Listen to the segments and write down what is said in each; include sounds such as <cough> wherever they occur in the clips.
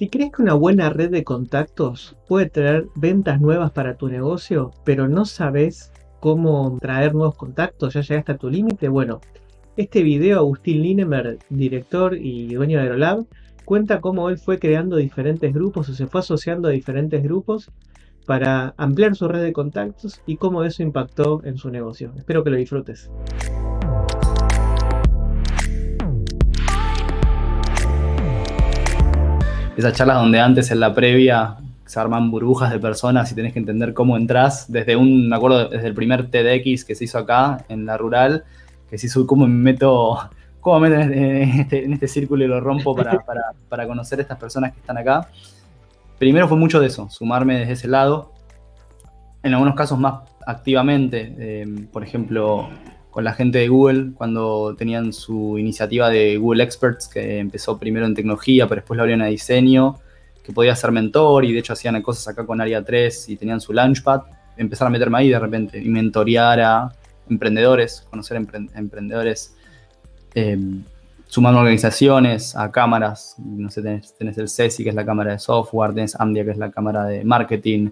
Si crees que una buena red de contactos puede traer ventas nuevas para tu negocio, pero no sabes cómo traer nuevos contactos, ya llegaste a tu límite, bueno, este video Agustín Linemer, director y dueño de Aerolab, cuenta cómo él fue creando diferentes grupos o se fue asociando a diferentes grupos para ampliar su red de contactos y cómo eso impactó en su negocio. Espero que lo disfrutes. Esas charlas donde antes en la previa se arman burbujas de personas y tenés que entender cómo entras. Desde un, me acuerdo, desde el primer TEDx que se hizo acá, en la rural, que se hizo cómo me meto, <laughs> cómo me meto en este, en este círculo y lo rompo para, <laughs> para, para, conocer a estas personas que están acá. Primero fue mucho de eso, sumarme desde ese lado. En algunos casos más activamente, eh, por ejemplo, con la gente de Google cuando tenían su iniciativa de Google Experts, que empezó primero en tecnología, pero después lo abrieron a diseño, que podía ser mentor y de hecho hacían cosas acá con Área 3 y tenían su Launchpad. Empezar a meterme ahí de repente y mentorear a emprendedores, conocer emprendedores, eh, sumando organizaciones, a cámaras. No sé, tenés, tenés el CESI, que es la cámara de software, tenés Amdia, que es la cámara de marketing,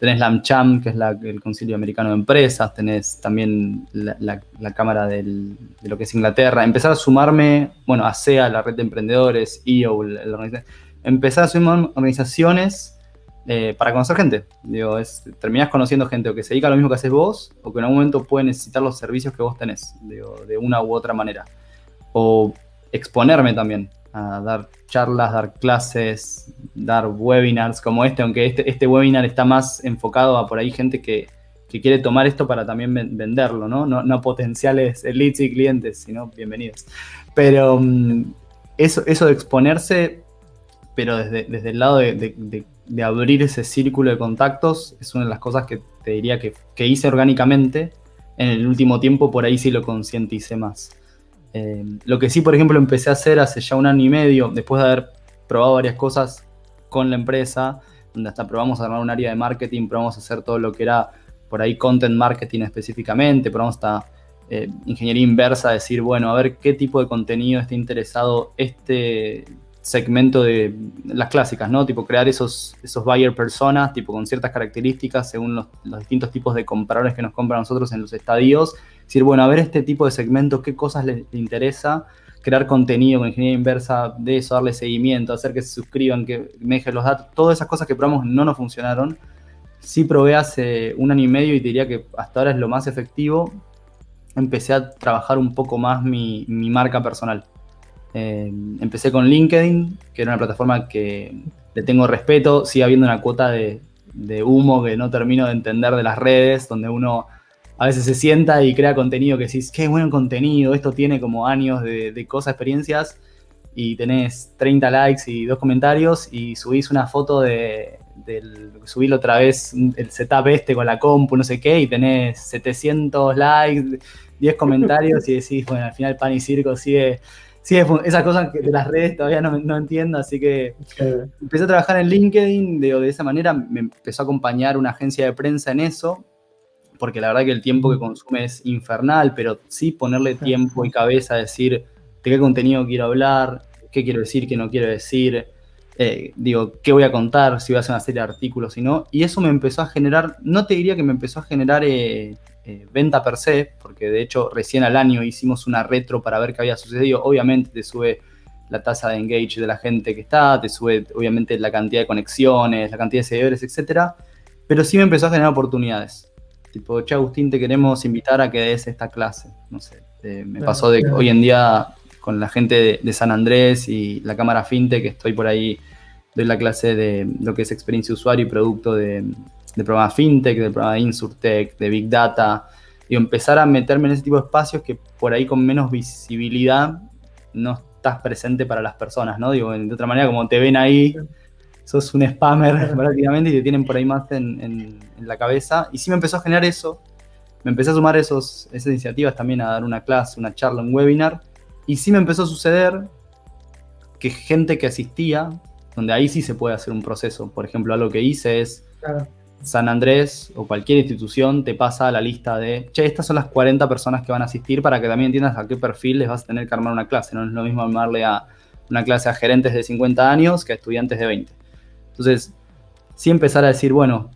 tenés la AmCham, que es el Concilio Americano de Empresas, tenés también la, Cámara de lo que es Inglaterra. Empezar a sumarme, bueno, a SEA, la red de emprendedores, EO, empezar a sumar organizaciones eh, para conocer gente. Digo, terminás conociendo gente o que se dedica a lo mismo que haces vos, o que en algún momento puede necesitar los servicios que vos tenés, de una u otra manera. O exponerme también a dar charlas, dar clases, dar webinars como este, aunque este, este webinar está más enfocado a por ahí gente que, quiere tomar esto para también venderlo, ¿no? No, potenciales leads y clientes, sino bienvenidos. Pero mm, eso, eso de exponerse, pero desde, desde el lado de, abrir ese círculo de contactos, es una de las cosas que te diría que, que hice orgánicamente. En el último tiempo por ahí sí lo concienticé más. Eh, lo que sí, por ejemplo, empecé a hacer hace ya un año y medio, después de haber probado varias cosas con la empresa, donde hasta probamos a armar un área de marketing, probamos a hacer todo lo que era por ahí content marketing específicamente, probamos hasta eh, ingeniería inversa, decir, bueno, a ver qué tipo de contenido está interesado este segmento de las clásicas, ¿no? Tipo crear esos, esos buyer personas, tipo con ciertas características según los, distintos tipos de compradores que nos compran a nosotros en los estadios. Decir, bueno, a ver este tipo de segmento, qué cosas les, interesa, crear contenido con ingeniería inversa de eso, darle seguimiento, hacer que se suscriban, que me dejen los datos, todas esas cosas que probamos no nos funcionaron. Sí probé hace un año y medio y diría que hasta ahora es lo más efectivo. Empecé a trabajar un poco más mi, mi marca personal. Eh, empecé con LinkedIn, que era una plataforma que le tengo respeto, sigue habiendo una cuota de, humo que no termino de entender de las redes, donde uno a veces se sienta y crea contenido que decís, qué buen contenido, esto tiene como años de, cosas, experiencias, y tenés 30 likes y dos comentarios y subís una foto de, del, subís otra vez el setup este con la compu, no sé qué, y tenés 700 likes, 10 comentarios y decís, bueno, al final pan y circo sigue sí, esas cosas de las redes todavía no, entiendo, así que empecé a trabajar en LinkedIn, de, de esa manera me empezó a acompañar una agencia de prensa en eso, porque la verdad que el tiempo que consume es infernal, pero sí ponerle tiempo y cabeza a decir de qué contenido quiero hablar, qué quiero decir, qué no quiero decir, eh, digo, qué voy a contar, si voy a hacer una serie de artículos, y no, y eso me empezó a generar, no te diría que me empezó a generar... Eh, eh, venta per se, porque de hecho recién al año hicimos una retro para ver qué había sucedido. Obviamente te sube la tasa de engage de la gente que está, te sube obviamente la cantidad de conexiones, la cantidad de seguidores, etcétera, pero sí me empezó a generar oportunidades. Tipo, che, Agustín, te queremos invitar a que des esta clase. No sé, eh, me pasó de hoy en día con la gente de, San Andrés y la cámara FinTech, que estoy por ahí, doy la clase de lo que es experiencia usuario y producto de, de programa fintech, de programa de insurtech, de big data, y empezar a meterme en ese tipo de espacios que por ahí con menos visibilidad no estás presente para las personas, ¿no? Digo, de otra manera, como te ven ahí, sos un spammer <laughs> prácticamente y te tienen por ahí más en, la cabeza. Y sí me empezó a generar eso, me empecé a sumar esos, esas iniciativas también a dar una clase, una charla, un webinar, y sí me empezó a suceder que gente que asistía, donde ahí sí se puede hacer un proceso. Por ejemplo, algo que hice es, San Andrés o cualquier institución te pasa a la lista de, che, estas son las 40 personas que van a asistir para que también entiendas a qué perfil les vas a tener que armar una clase. No es lo mismo armarle a una clase a gerentes de 50 años que a estudiantes de 20. Entonces, sí empezar a decir, bueno,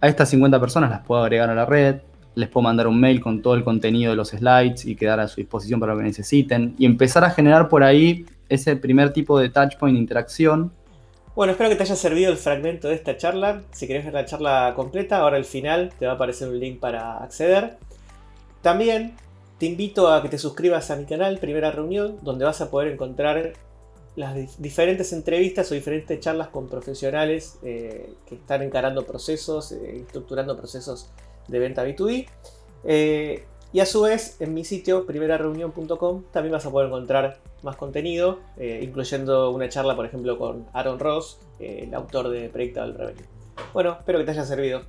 a estas 50 personas las puedo agregar a la red, les puedo mandar un mail con todo el contenido de los slides y quedar a su disposición para lo que necesiten, y empezar a generar por ahí ese primer tipo de touchpoint interacción. Bueno, espero que te haya servido el fragmento de esta charla. Si querés ver la charla completa, ahora al final te va a aparecer un link para acceder. También te invito a que te suscribas a mi canal Primera Reunión, donde vas a poder encontrar las diferentes entrevistas o diferentes charlas con profesionales eh, que están encarando procesos, eh, estructurando procesos de venta B2B. Eh, y a su vez, en mi sitio, primerareunión.com, también vas a poder encontrar más contenido, incluyendo una charla, por ejemplo, con Aaron Ross, el autor de Predictable Revenue. Bueno, espero que te haya servido.